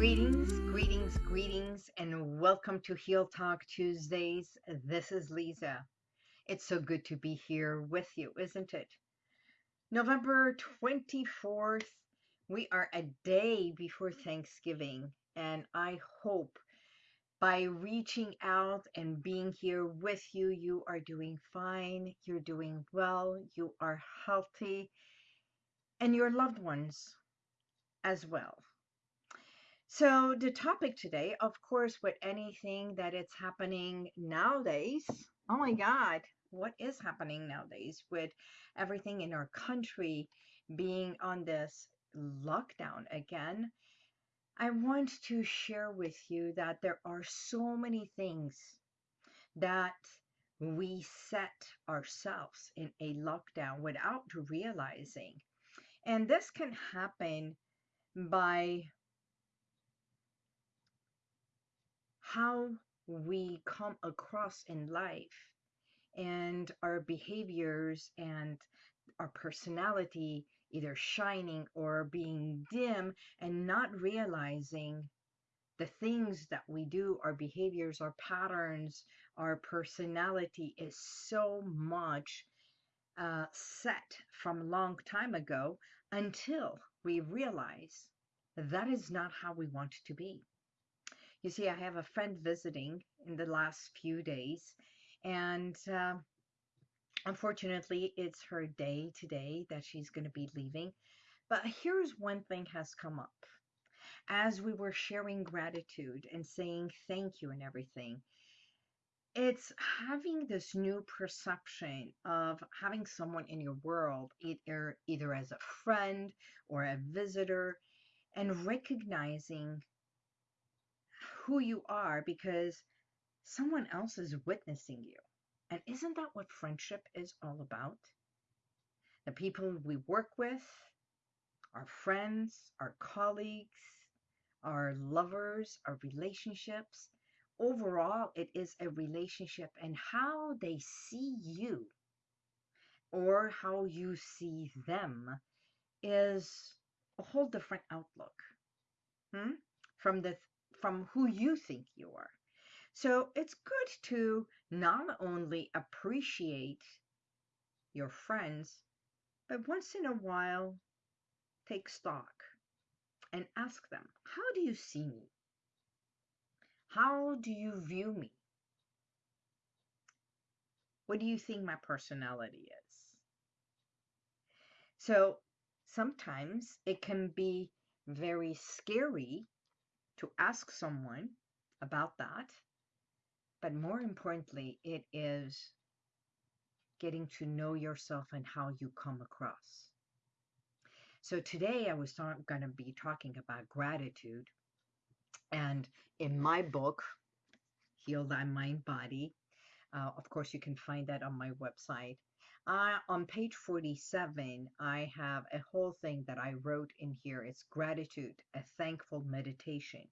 Greetings, greetings, greetings, and welcome to Heal Talk Tuesdays. This is Lisa. It's so good to be here with you, isn't it? November 24th, we are a day before Thanksgiving, and I hope by reaching out and being here with you, you are doing fine, you're doing well, you are healthy, and your loved ones as well. So the topic today, of course, with anything that it's happening nowadays, oh my God, what is happening nowadays with everything in our country being on this lockdown again? I want to share with you that there are so many things that we set ourselves in a lockdown without realizing. And this can happen by how we come across in life and our behaviors and our personality either shining or being dim and not realizing the things that we do, our behaviors, our patterns, our personality is so much uh, set from a long time ago until we realize that is not how we want to be. You see, I have a friend visiting in the last few days, and uh, unfortunately, it's her day today that she's going to be leaving. But here's one thing has come up. As we were sharing gratitude and saying thank you and everything, it's having this new perception of having someone in your world, either, either as a friend or a visitor, and recognizing who you are because someone else is witnessing you. And isn't that what friendship is all about? The people we work with, our friends, our colleagues, our lovers, our relationships. Overall, it is a relationship and how they see you or how you see them is a whole different outlook hmm? from the from who you think you are. So it's good to not only appreciate your friends, but once in a while, take stock and ask them, How do you see me? How do you view me? What do you think my personality is? So sometimes it can be very scary to ask someone about that. But more importantly, it is getting to know yourself and how you come across. So today I was going to be talking about gratitude. And in my book, Heal Thy Mind Body, uh, of course, you can find that on my website. Uh, on page 47, I have a whole thing that I wrote in here. It's gratitude, a thankful meditation.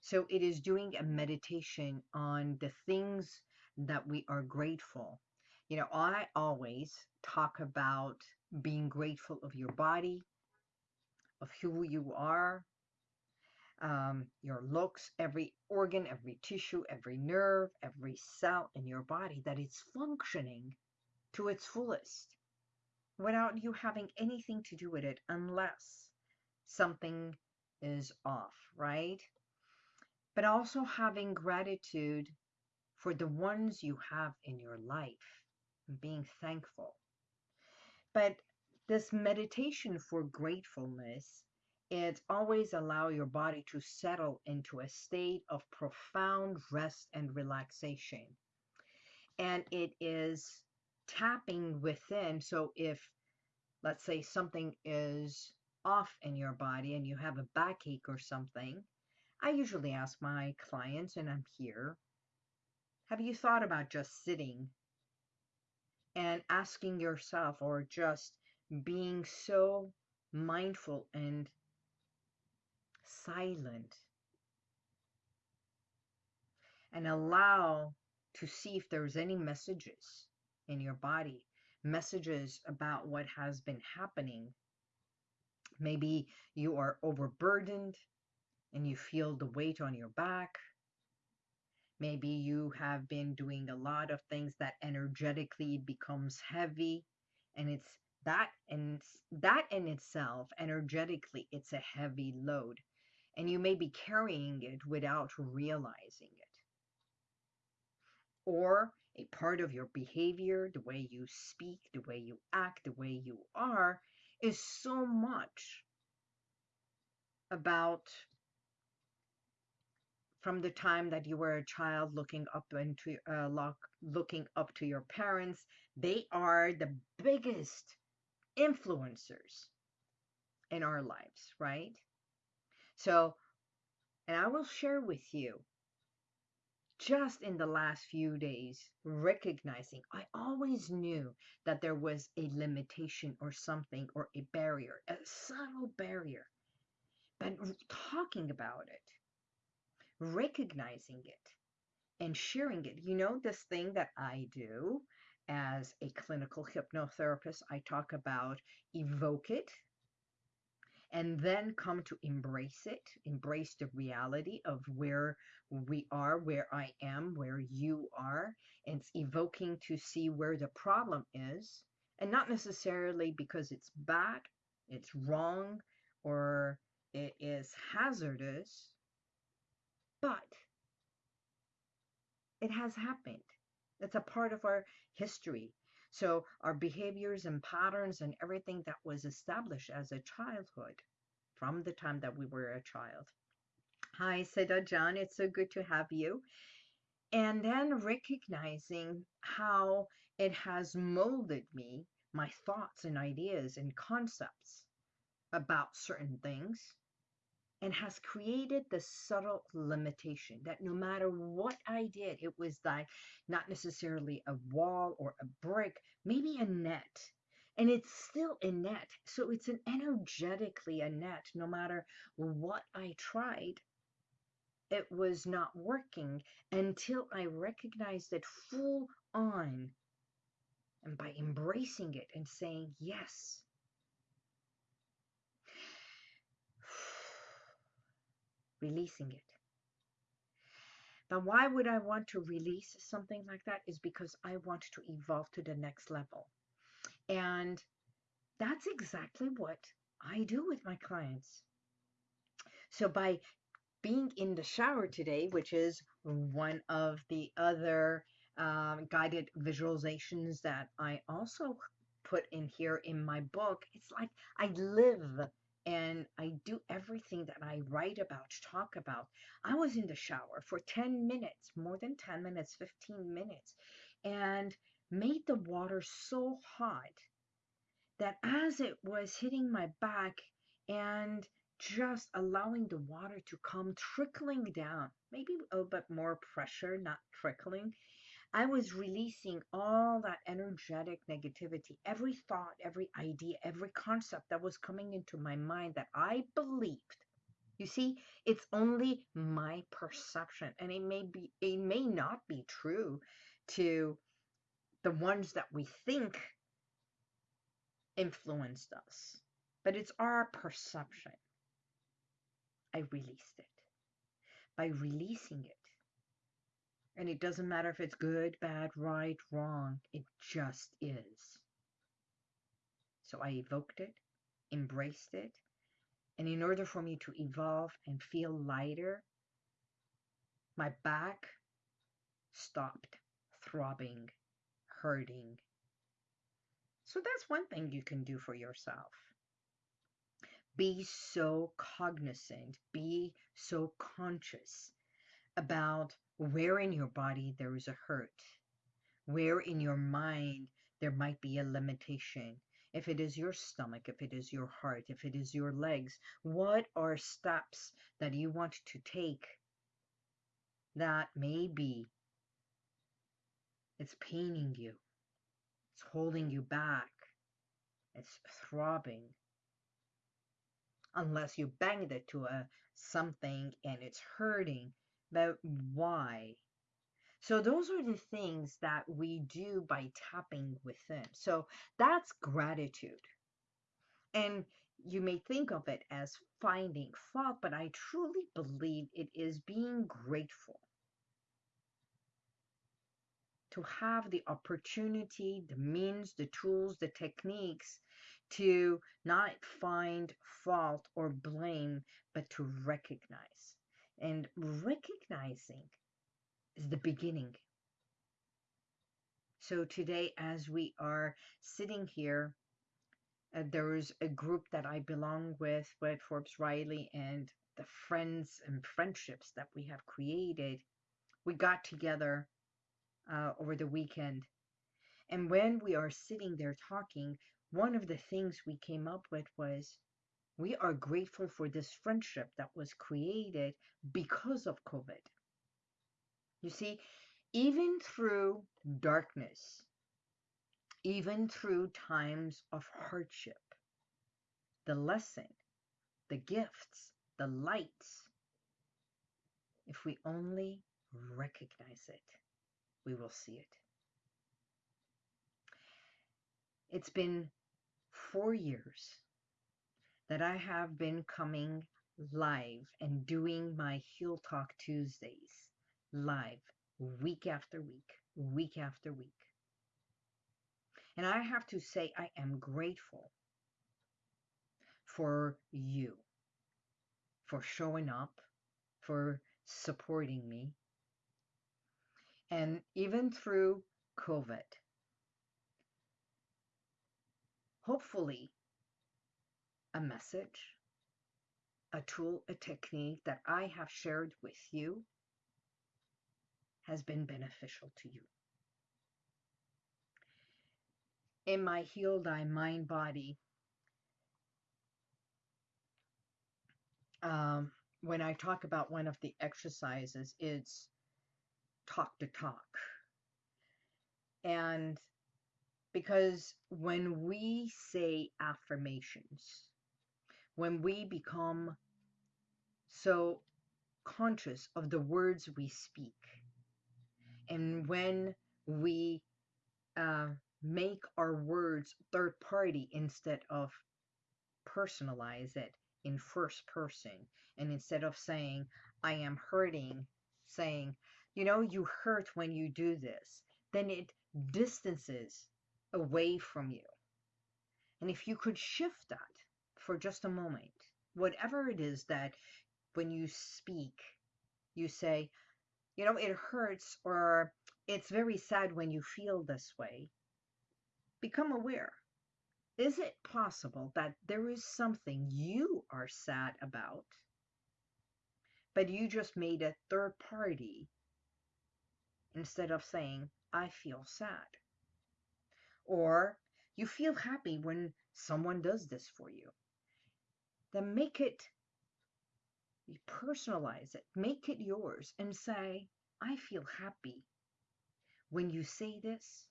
So it is doing a meditation on the things that we are grateful. You know, I always talk about being grateful of your body, of who you are, um, your looks, every organ, every tissue, every nerve, every cell in your body that it's functioning to its fullest without you having anything to do with it unless something is off, right? But also having gratitude for the ones you have in your life and being thankful. But this meditation for gratefulness, it always allow your body to settle into a state of profound rest and relaxation. And it is tapping within. So if, let's say, something is off in your body and you have a backache or something, I usually ask my clients, and I'm here, have you thought about just sitting and asking yourself or just being so mindful and silent and allow to see if there's any messages in your body, messages about what has been happening. Maybe you are overburdened and you feel the weight on your back. Maybe you have been doing a lot of things that energetically becomes heavy and it's that and that in itself energetically it's a heavy load and you may be carrying it without realizing it or a part of your behavior the way you speak the way you act the way you are is so much about from the time that you were a child looking up into uh, look, looking up to your parents they are the biggest influencers in our lives right? So and i will share with you just in the last few days recognizing i always knew that there was a limitation or something or a barrier a subtle barrier. But talking about it recognizing it and sharing it. You know, this thing that I do as a clinical hypnotherapist, I talk about evoke it and then come to embrace it, embrace the reality of where we are, where I am, where you are. And it's evoking to see where the problem is, and not necessarily because it's bad, it's wrong, or it is hazardous, but it has happened. It's a part of our history. So our behaviors and patterns and everything that was established as a childhood from the time that we were a child. Hi, Seda John. It's so good to have you. And then recognizing how it has molded me, my thoughts and ideas and concepts about certain things and has created the subtle limitation that no matter what I did, it was like not necessarily a wall or a brick, maybe a net. And it's still a net. So it's an energetically a net. No matter what I tried, it was not working until I recognized it full on. And by embracing it and saying, yes, releasing it. But why would I want to release something like that? Is because I want to evolve to the next level. And that's exactly what I do with my clients. So by being in the shower today, which is one of the other um, guided visualizations that I also put in here in my book, it's like I live and I do everything that I write about, talk about. I was in the shower for 10 minutes, more than 10 minutes, 15 minutes, and made the water so hot that as it was hitting my back and just allowing the water to come trickling down, maybe a little bit more pressure, not trickling, I was releasing all that energetic negativity, every thought, every idea, every concept that was coming into my mind that I believed. You see, it's only my perception, and it may be, it may not be true to the ones that we think influenced us, but it's our perception. I released it. By releasing it, and it doesn't matter if it's good, bad, right, wrong. It just is. So I evoked it, embraced it. And in order for me to evolve and feel lighter, my back stopped throbbing, hurting. So that's one thing you can do for yourself. Be so cognizant, be so conscious about where in your body there is a hurt, where in your mind there might be a limitation. If it is your stomach, if it is your heart, if it is your legs, what are steps that you want to take that maybe it's paining you, it's holding you back, it's throbbing, unless you banged it to a something and it's hurting but why? So those are the things that we do by tapping within. So that's gratitude. And you may think of it as finding fault, but I truly believe it is being grateful to have the opportunity, the means, the tools, the techniques to not find fault or blame, but to recognize. And recognizing is the beginning. So today, as we are sitting here, uh, there is a group that I belong with, with Forbes Riley, and the friends and friendships that we have created. We got together uh, over the weekend. And when we are sitting there talking, one of the things we came up with was we are grateful for this friendship that was created because of COVID. You see, even through darkness, even through times of hardship, the lesson, the gifts, the lights, if we only recognize it, we will see it. It's been four years that I have been coming live and doing my Heal Talk Tuesdays live week after week, week after week. And I have to say, I am grateful for you, for showing up, for supporting me, and even through COVID. Hopefully, a message, a tool, a technique that I have shared with you has been beneficial to you. In my Heal Thy Mind Body, um, when I talk about one of the exercises, it's talk to talk. And because when we say affirmations, when we become so conscious of the words we speak, and when we uh, make our words third party instead of personalize it in first person, and instead of saying, I am hurting, saying, you know, you hurt when you do this, then it distances away from you. And if you could shift that for just a moment, whatever it is that when you speak, you say, you know, it hurts or it's very sad when you feel this way, become aware. Is it possible that there is something you are sad about, but you just made a third party instead of saying, I feel sad? Or you feel happy when someone does this for you. Then make it personalize it, make it yours, and say, I feel happy when you say this,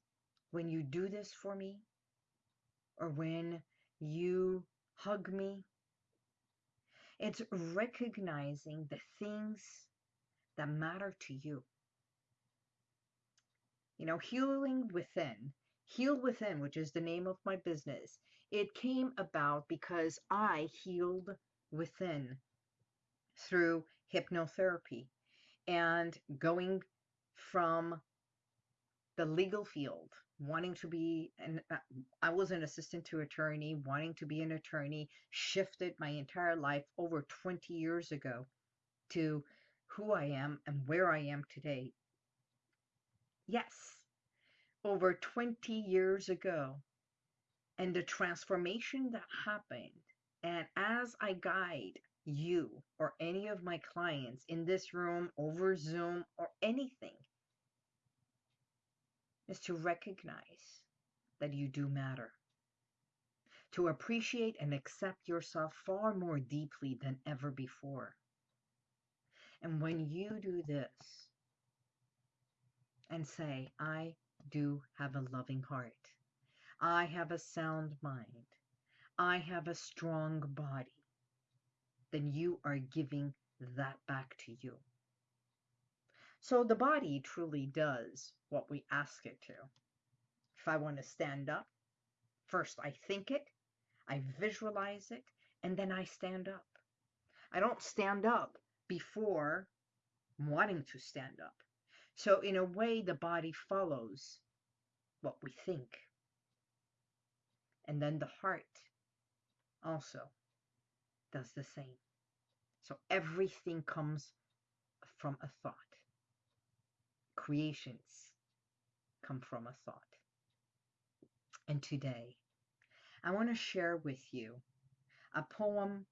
when you do this for me, or when you hug me. It's recognizing the things that matter to you. You know, healing within, heal within, which is the name of my business, it came about because I healed within through hypnotherapy and going from the legal field wanting to be an uh, I was an assistant to attorney wanting to be an attorney shifted my entire life over 20 years ago to who I am and where I am today. Yes over 20 years ago and the transformation that happened and as I guide you or any of my clients in this room, over Zoom, or anything is to recognize that you do matter. To appreciate and accept yourself far more deeply than ever before. And when you do this and say, I do have a loving heart, I have a sound mind, I have a strong body, then you are giving that back to you. So the body truly does what we ask it to. If I want to stand up, first I think it, I visualize it, and then I stand up. I don't stand up before wanting to stand up. So, in a way, the body follows what we think. And then the heart also does the same. So, everything comes from a thought. Creations come from a thought. And today, I want to share with you a poem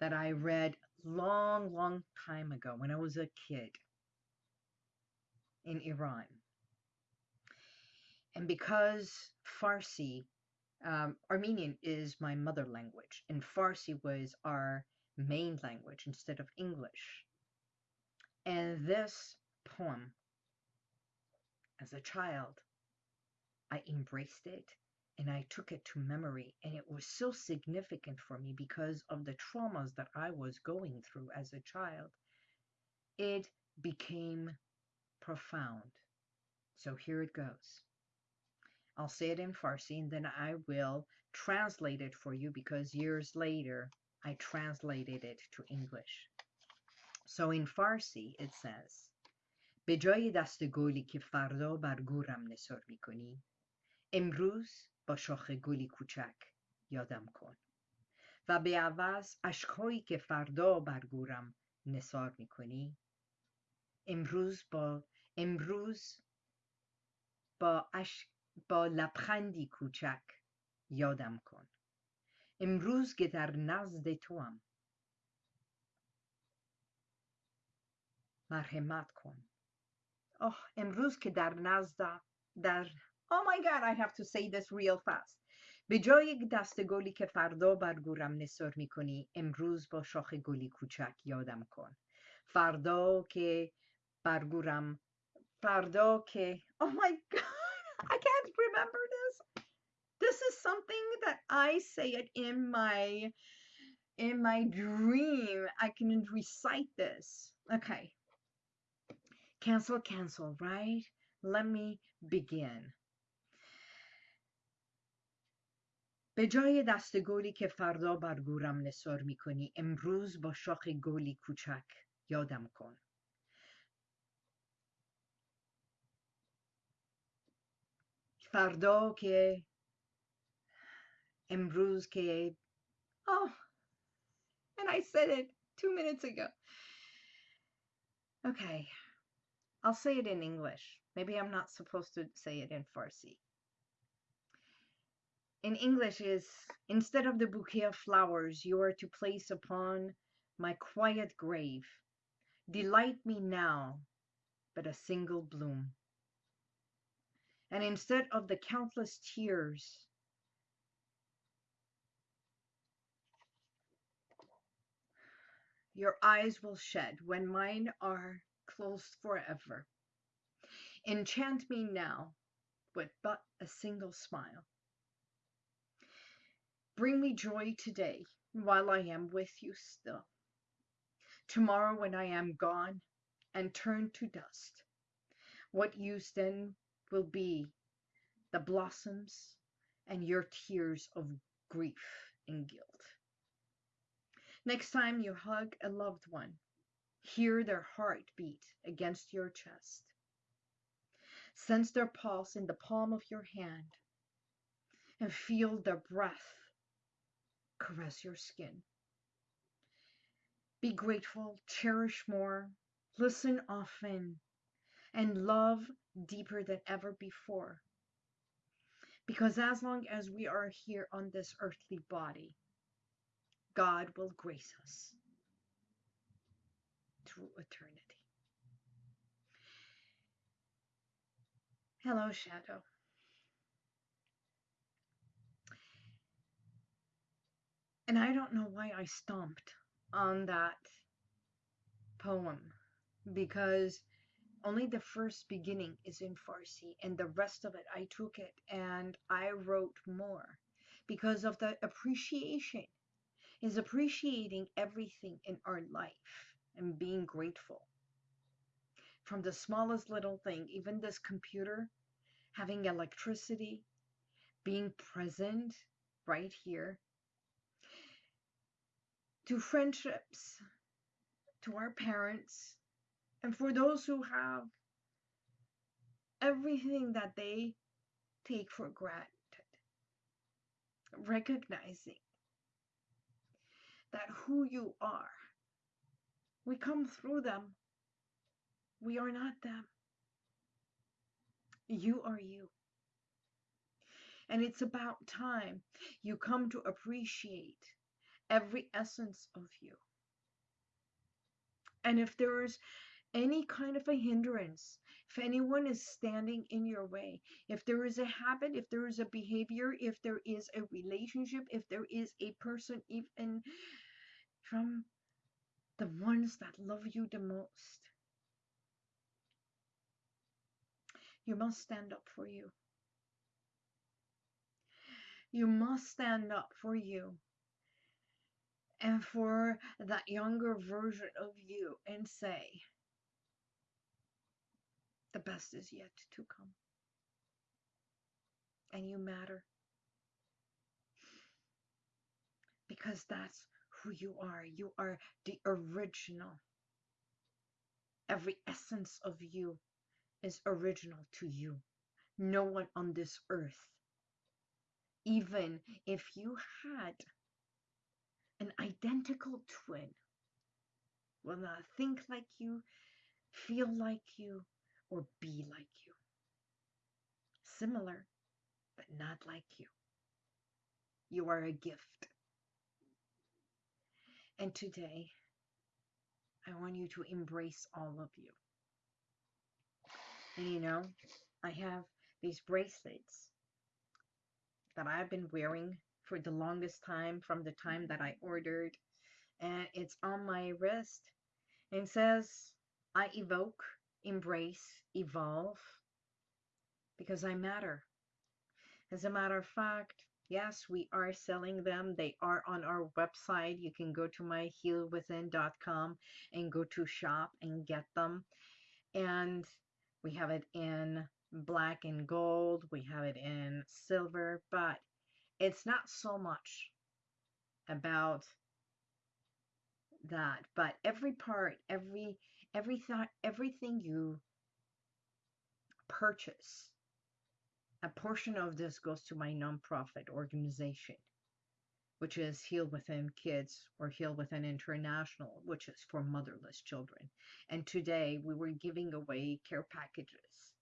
that I read long, long time ago when I was a kid in Iran. And because Farsi, um, Armenian is my mother language, and Farsi was our main language instead of English. And this poem, as a child, I embraced it and I took it to memory. And it was so significant for me because of the traumas that I was going through as a child. It became profound. So here it goes. I'll say it in Farsi and then I will translate it for you because years later I translated it to English. So in Farsi it says به جای دست گلی که فردا بر گورم نثار می‌کنی امروز با شاخ گلی کوچک یادم کن و به عوض اشکهایی که فردا بر گورم نثار می‌کنی امروز با امروز با, اش... با لبخندی کوچک یادم کن. امروز که در نزد توام. مرحمت کن. آه امروز که در نزد در Oh my god I have to say this real fast. به جای دست گلی که فردا بر گورم نثار می‌کنی امروز با شاخ گلی کوچک یادم کن. فردا که بر گورم فردا که Oh my god. I say it in my in my dream I can recite this okay cancel cancel right let me begin به جای دست گلی که فردا بر گورم نثار می‌کنی امروز با شاخ گلی کوچک یادم کن فردا که امروز که oh and I said it two minutes ago okay I'll say it in English maybe I'm not supposed to say it in Farsi in English is instead of the bouquet of flowers you are to place upon my quiet grave, delight me now but a single bloom. And instead of the countless tears, your eyes will shed when mine are closed forever. Enchant me now with but a single smile. Bring me joy today while I am with you still. Tomorrow, when I am gone and turned to dust, what use then will be the blossoms and your tears of grief and guilt? Next time you hug a loved one, hear their heart beat against your chest. Sense their pulse in the palm of your hand and feel their breath caress your skin. Be grateful, cherish more, listen often, and love deeper than ever before. Because as long as we are here on this earthly body, God will grace us through eternity. Hello, Shadow. And I don't know why I stomped on that poem because only the first beginning is in Farsi and the rest of it I took it and I wrote more because of the appreciation is appreciating everything in our life and being grateful. From the smallest little thing even this computer having electricity being present right here to friendships, to our parents, and for those who have everything that they take for granted, recognizing that who you are, we come through them. We are not them. You are you. And it's about time you come to appreciate every essence of you. And if there's any kind of a hindrance, if anyone is standing in your way, if there is a habit, if there is a behavior, if there is a relationship, if there is a person, even from the ones that love you the most, you must stand up for you. You must stand up for you and for that younger version of you and say, the best is yet to come. And you matter. Because that's who you are. You are the original. Every essence of you is original to you. No one on this earth even if you had an identical twin, will not think like you, feel like you, or be like you. Similar, but not like you. You are a gift. And today, I want you to embrace all of you. And you know, I have these bracelets that I've been wearing for the longest time from the time that I ordered. And it's on my wrist. And says, I evoke, embrace, evolve because I matter. As a matter of fact, yes, we are selling them. They are on our website. You can go to myhealwithin.com and go to shop and get them. And we have it in black and gold, we have it in silver, but it's not so much about that. But every part, every every thought, everything you purchase, a portion of this goes to my nonprofit organization, which is Heal Within Kids or Heal Within International, which is for motherless children. And today we were giving away care packages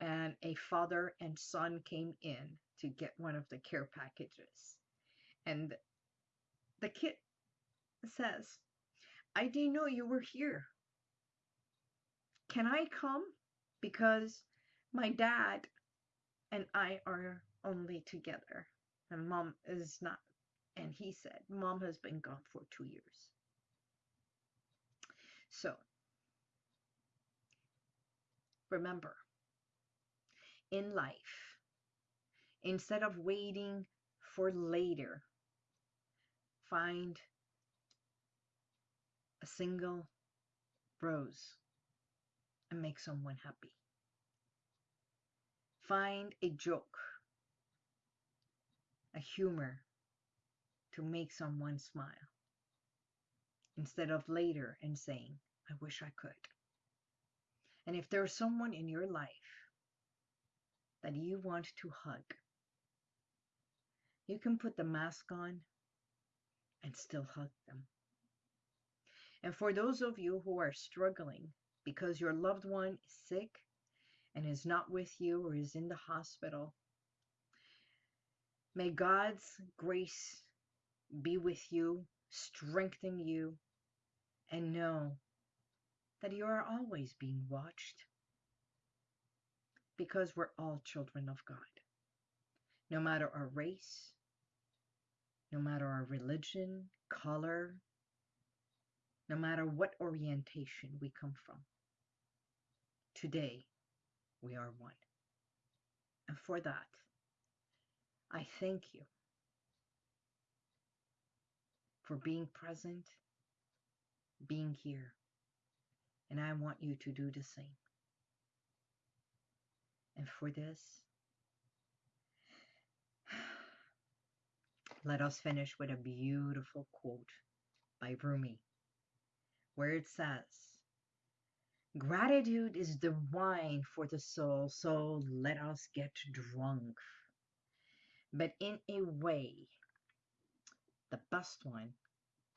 and a father and son came in to get one of the care packages. And the kid says, I didn't know you were here. Can I come? Because my dad and I are only together, and mom is not. And he said, Mom has been gone for two years. So, remember, in life instead of waiting for later. Find a single rose and make someone happy. Find a joke, a humor to make someone smile instead of later and saying, I wish I could. And if there's someone in your life that you want to hug. You can put the mask on and still hug them. And for those of you who are struggling because your loved one is sick and is not with you or is in the hospital, may God's grace be with you, strengthen you, and know that you are always being watched because we're all children of God. No matter our race, no matter our religion, color, no matter what orientation we come from. Today, we are one. And for that, I thank you for being present, being here, and I want you to do the same. And for this, let us finish with a beautiful quote by Rumi, where it says, Gratitude is the wine for the soul, so let us get drunk. But in a way, the best one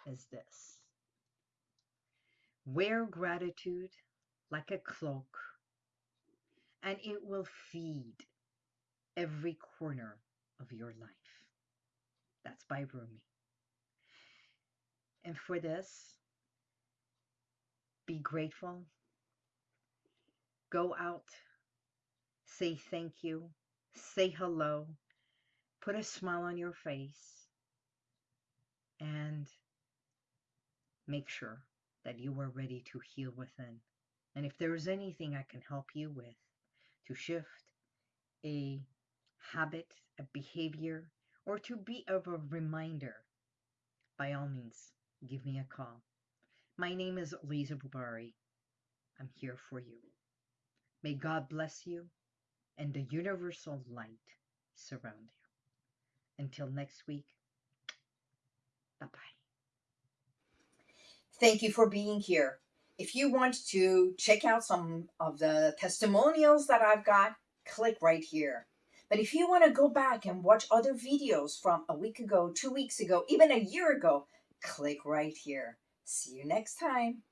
is this Wear gratitude like a cloak, and it will feed every corner of your life. That's by Rumi. And for this, be grateful. Go out, say thank you, say hello, put a smile on your face, and make sure that you are ready to heal within. And if there is anything I can help you with to shift a habit, a behavior, or to be of a reminder, by all means, give me a call. My name is Lisa Bubari. I'm here for you. May God bless you and the universal light surround you. Until next week, bye bye. Thank you for being here. If you want to check out some of the testimonials that I've got, click right here. But if you want to go back and watch other videos from a week ago, two weeks ago, even a year ago, click right here. See you next time.